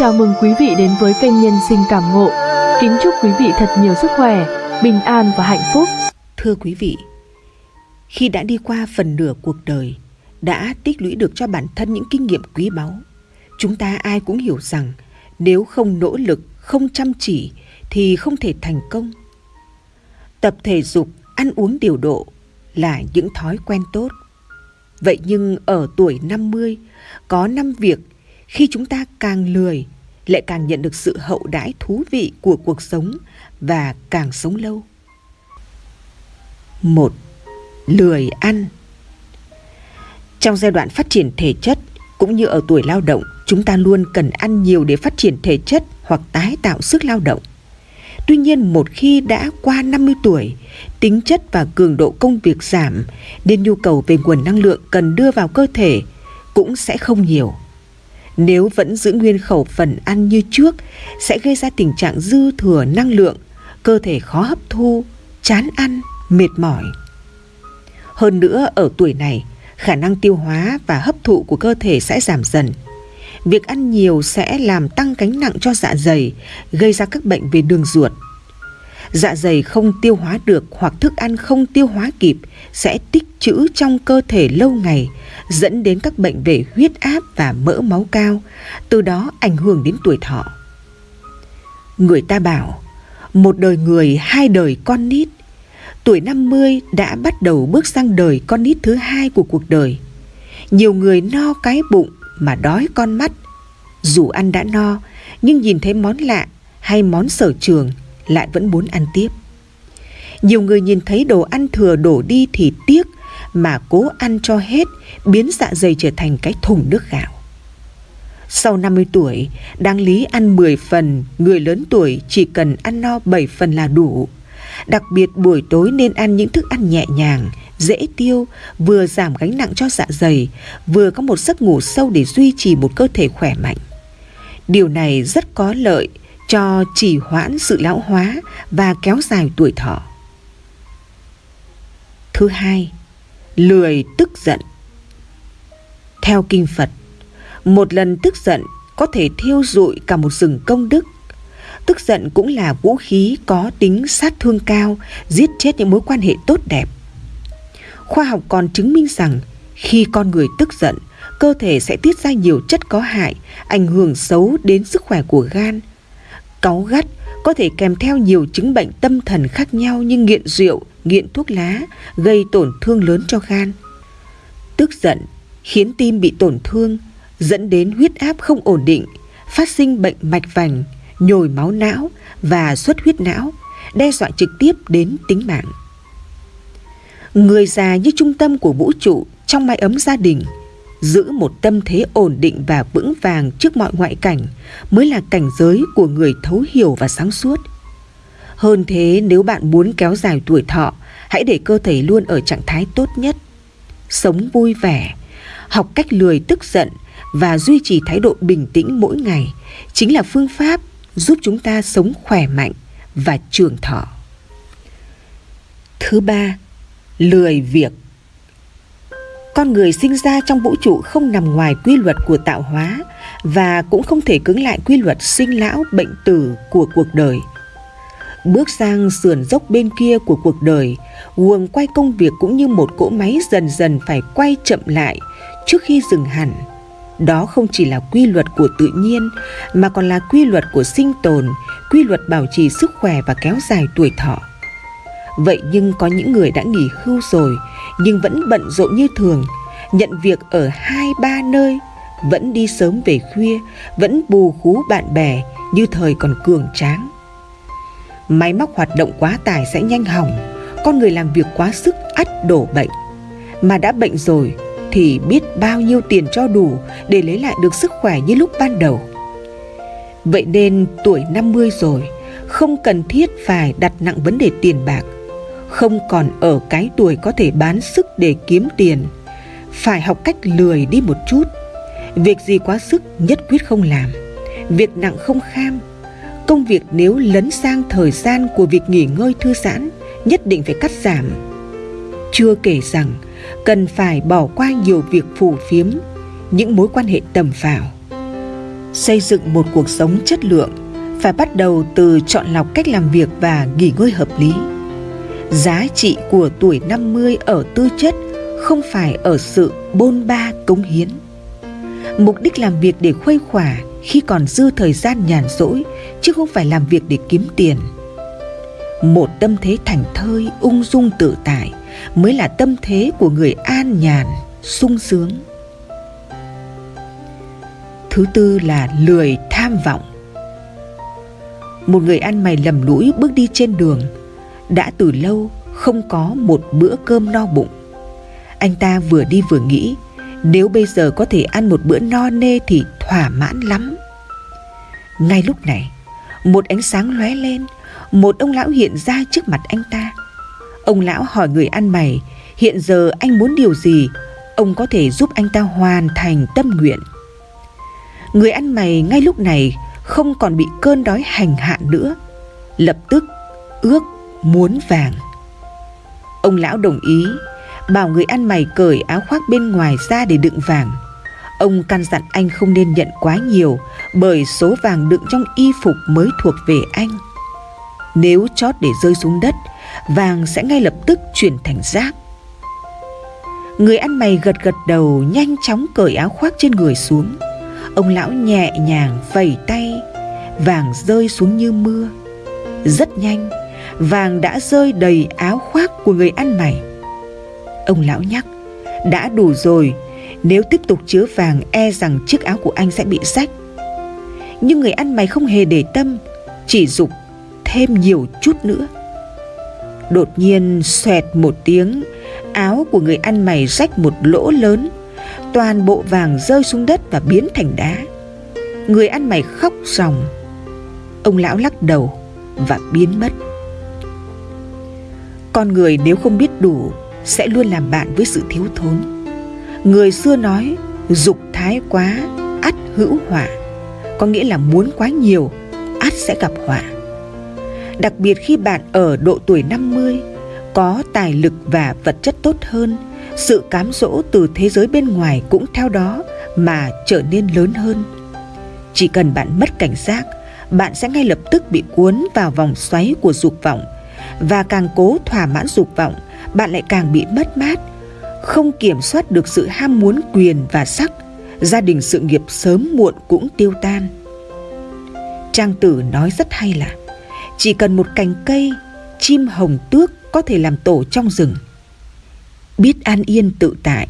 Chào mừng quý vị đến với kênh Nhân sinh cảm ngộ. Kính chúc quý vị thật nhiều sức khỏe, bình an và hạnh phúc. Thưa quý vị, khi đã đi qua phần nửa cuộc đời, đã tích lũy được cho bản thân những kinh nghiệm quý báu, chúng ta ai cũng hiểu rằng nếu không nỗ lực, không chăm chỉ thì không thể thành công. Tập thể dục, ăn uống điều độ là những thói quen tốt. Vậy nhưng ở tuổi 50, có năm việc khi chúng ta càng lười lại càng nhận được sự hậu đãi thú vị của cuộc sống và càng sống lâu. Một, lười ăn. Trong giai đoạn phát triển thể chất cũng như ở tuổi lao động, chúng ta luôn cần ăn nhiều để phát triển thể chất hoặc tái tạo sức lao động. Tuy nhiên một khi đã qua 50 tuổi, tính chất và cường độ công việc giảm nên nhu cầu về nguồn năng lượng cần đưa vào cơ thể cũng sẽ không nhiều. Nếu vẫn giữ nguyên khẩu phần ăn như trước sẽ gây ra tình trạng dư thừa năng lượng, cơ thể khó hấp thu, chán ăn, mệt mỏi. Hơn nữa ở tuổi này, khả năng tiêu hóa và hấp thụ của cơ thể sẽ giảm dần. Việc ăn nhiều sẽ làm tăng gánh nặng cho dạ dày, gây ra các bệnh về đường ruột. Dạ dày không tiêu hóa được hoặc thức ăn không tiêu hóa kịp sẽ tích trữ trong cơ thể lâu ngày, dẫn đến các bệnh về huyết áp và mỡ máu cao, từ đó ảnh hưởng đến tuổi thọ. Người ta bảo, một đời người hai đời con nít, tuổi 50 đã bắt đầu bước sang đời con nít thứ hai của cuộc đời. Nhiều người no cái bụng mà đói con mắt. Dù ăn đã no, nhưng nhìn thấy món lạ hay món sở trường lại vẫn muốn ăn tiếp. Nhiều người nhìn thấy đồ ăn thừa đổ đi thì tiếc mà cố ăn cho hết, biến dạ dày trở thành cái thùng nước gạo. Sau 50 tuổi, đáng lý ăn 10 phần, người lớn tuổi chỉ cần ăn no 7 phần là đủ. Đặc biệt buổi tối nên ăn những thức ăn nhẹ nhàng, dễ tiêu, vừa giảm gánh nặng cho dạ dày, vừa có một giấc ngủ sâu để duy trì một cơ thể khỏe mạnh. Điều này rất có lợi cho chỉ hoãn sự lão hóa và kéo dài tuổi thọ. Thứ hai, lười tức giận. Theo kinh Phật, một lần tức giận có thể thiêu rụi cả một rừng công đức. Tức giận cũng là vũ khí có tính sát thương cao, giết chết những mối quan hệ tốt đẹp. Khoa học còn chứng minh rằng khi con người tức giận, cơ thể sẽ tiết ra nhiều chất có hại, ảnh hưởng xấu đến sức khỏe của gan. Cáu gắt có thể kèm theo nhiều chứng bệnh tâm thần khác nhau như nghiện rượu, nghiện thuốc lá, gây tổn thương lớn cho gan. Tức giận khiến tim bị tổn thương, dẫn đến huyết áp không ổn định, phát sinh bệnh mạch vành, nhồi máu não và xuất huyết não, đe dọa trực tiếp đến tính mạng. Người già như trung tâm của vũ trụ trong mái ấm gia đình, giữ một tâm thế ổn định và vững vàng trước mọi ngoại cảnh mới là cảnh giới của người thấu hiểu và sáng suốt. Hơn thế nếu bạn muốn kéo dài tuổi thọ, hãy để cơ thể luôn ở trạng thái tốt nhất. Sống vui vẻ, học cách lười tức giận và duy trì thái độ bình tĩnh mỗi ngày chính là phương pháp giúp chúng ta sống khỏe mạnh và trường thọ. Thứ ba, lười việc. Con người sinh ra trong vũ trụ không nằm ngoài quy luật của tạo hóa và cũng không thể cứng lại quy luật sinh lão bệnh tử của cuộc đời. Bước sang sườn dốc bên kia của cuộc đời, guồng quay công việc cũng như một cỗ máy dần dần phải quay chậm lại trước khi dừng hẳn. Đó không chỉ là quy luật của tự nhiên mà còn là quy luật của sinh tồn, quy luật bảo trì sức khỏe và kéo dài tuổi thọ. Vậy nhưng có những người đã nghỉ hưu rồi nhưng vẫn bận rộn như thường, nhận việc ở hai ba nơi, vẫn đi sớm về khuya, vẫn bù khú bạn bè như thời còn cường tráng. Máy móc hoạt động quá tải sẽ nhanh hỏng, con người làm việc quá sức ắt đổ bệnh. Mà đã bệnh rồi thì biết bao nhiêu tiền cho đủ để lấy lại được sức khỏe như lúc ban đầu. Vậy nên tuổi 50 rồi, không cần thiết phải đặt nặng vấn đề tiền bạc, không còn ở cái tuổi có thể bán sức để kiếm tiền. Phải học cách lười đi một chút. Việc gì quá sức nhất quyết không làm. Việc nặng không kham. Công việc nếu lấn sang thời gian của việc nghỉ ngơi thư giãn, nhất định phải cắt giảm. Chưa kể rằng, cần phải bỏ qua nhiều việc phù phiếm, những mối quan hệ tầm phào. xây dựng một cuộc sống chất lượng phải bắt đầu từ chọn lọc cách làm việc và nghỉ ngơi hợp lý. Giá trị của tuổi 50 ở tư chất không phải ở sự bôn ba cống hiến. Mục đích làm việc để khuây khỏa khi còn dư thời gian nhàn rỗi chứ không phải làm việc để kiếm tiền. Một tâm thế thành thơi, ung dung tự tại mới là tâm thế của người an nhàn, sung sướng. Thứ tư là lười tham vọng. Một người ăn mày lầm lũi bước đi trên đường, đã từ lâu không có một bữa cơm no bụng. Anh ta vừa đi vừa nghĩ, nếu bây giờ có thể ăn một bữa no nê thì thỏa mãn lắm. Ngay lúc này, một ánh sáng lóe lên, một ông lão hiện ra trước mặt anh ta. Ông lão hỏi người ăn mày, hiện giờ anh muốn điều gì, ông có thể giúp anh ta hoàn thành tâm nguyện. Người ăn mày ngay lúc này không còn bị cơn đói hành hạ nữa, lập tức ước muốn vàng. Ông lão đồng ý, bảo người ăn mày cởi áo khoác bên ngoài ra để đựng vàng. Ông căn dặn anh không nên nhận quá nhiều bởi số vàng đựng trong y phục mới thuộc về anh. Nếu chót để rơi xuống đất, vàng sẽ ngay lập tức chuyển thành rác. Người ăn mày gật gật đầu nhanh chóng cởi áo khoác trên người xuống. Ông lão nhẹ nhàng vẩy tay, vàng rơi xuống như mưa. Rất nhanh, vàng đã rơi đầy áo khoác của người ăn mày. Ông lão nhắc, đã đủ rồi, nếu tiếp tục chứa vàng e rằng chiếc áo của anh sẽ bị rách. Nhưng người ăn mày không hề để tâm, chỉ dục thêm nhiều chút nữa. Đột nhiên xoẹt một tiếng, áo của người ăn mày rách một lỗ lớn, toàn bộ vàng rơi xuống đất và biến thành đá. Người ăn mày khóc ròng. Ông lão lắc đầu và biến mất. Con người nếu không biết đủ sẽ luôn làm bạn với sự thiếu thốn. Người xưa nói dục thái quá ắt hữu họa, có nghĩa là muốn quá nhiều ắt sẽ gặp họa. Đặc biệt khi bạn ở độ tuổi 50, có tài lực và vật chất tốt hơn, sự cám dỗ từ thế giới bên ngoài cũng theo đó mà trở nên lớn hơn. Chỉ cần bạn mất cảnh giác, bạn sẽ ngay lập tức bị cuốn vào vòng xoáy của dục vọng và càng cố thỏa mãn dục vọng, bạn lại càng bị mất mát, không kiểm soát được sự ham muốn quyền và sắc, gia đình sự nghiệp sớm muộn cũng tiêu tan. Trang tử nói rất hay là chỉ cần một cành cây, chim hồng tước có thể làm tổ trong rừng. Biết an yên tự tại,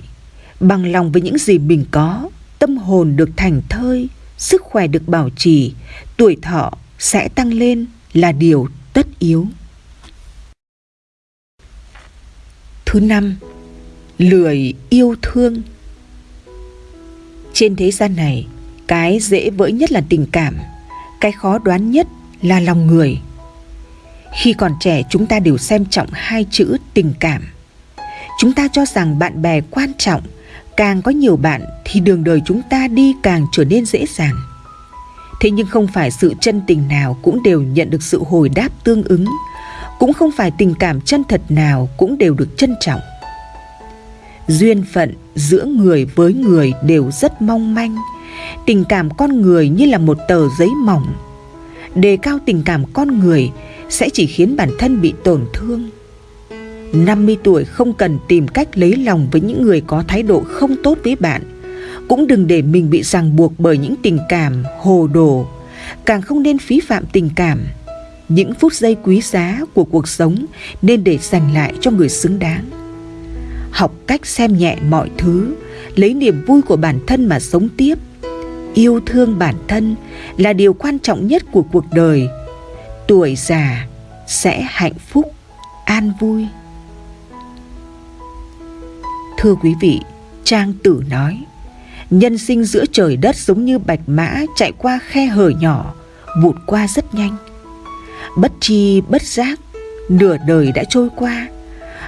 bằng lòng với những gì mình có, tâm hồn được thành thơi, sức khỏe được bảo trì, tuổi thọ sẽ tăng lên là điều tất yếu. Thứ năm, lười yêu thương. Trên thế gian này, cái dễ vỡ nhất là tình cảm, cái khó đoán nhất là lòng người. Khi còn trẻ chúng ta đều xem trọng hai chữ tình cảm. Chúng ta cho rằng bạn bè quan trọng, càng có nhiều bạn thì đường đời chúng ta đi càng trở nên dễ dàng. Thế nhưng không phải sự chân tình nào cũng đều nhận được sự hồi đáp tương ứng, cũng không phải tình cảm chân thật nào cũng đều được trân trọng. Duyên phận giữa người với người đều rất mong manh, tình cảm con người như là một tờ giấy mỏng. Đề cao tình cảm con người sẽ chỉ khiến bản thân bị tổn thương. 50 tuổi không cần tìm cách lấy lòng với những người có thái độ không tốt với bạn. Cũng đừng để mình bị ràng buộc bởi những tình cảm hồ đồ. Càng không nên phí phạm tình cảm. Những phút giây quý giá của cuộc sống nên để dành lại cho người xứng đáng. Học cách xem nhẹ mọi thứ, lấy niềm vui của bản thân mà sống tiếp. Yêu thương bản thân là điều quan trọng nhất của cuộc đời – tuổi già sẽ hạnh phúc an vui thưa quý vị trang tử nói nhân sinh giữa trời đất giống như bạch mã chạy qua khe hở nhỏ vụt qua rất nhanh bất chi, bất giác, nửa đời đã trôi qua.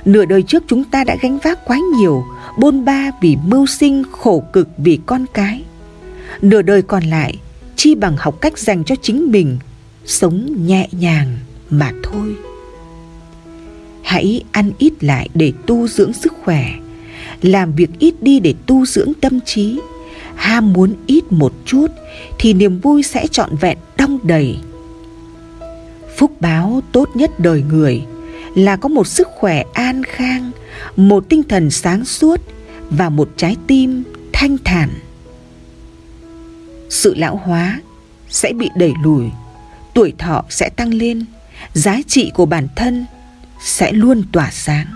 Nửa đời trước chúng ta đã gánh vác quá nhiều, bôn ba vì mưu sinh, khổ cực vì con cái. Nửa đời còn lại, chi bằng học cách dành cho chính mình, sống nhẹ nhàng mà thôi. Hãy ăn ít lại để tu dưỡng sức khỏe. Làm việc ít đi để tu dưỡng tâm trí. Ham muốn ít một chút thì niềm vui sẽ trọn vẹn, đong đầy phúc báo tốt nhất đời người, là có một sức khỏe an khang, một tinh thần sáng suốt và một trái tim thanh thản. Sự lão hóa sẽ bị đẩy lùi, tuổi thọ sẽ tăng lên, giá trị của bản thân sẽ luôn tỏa sáng.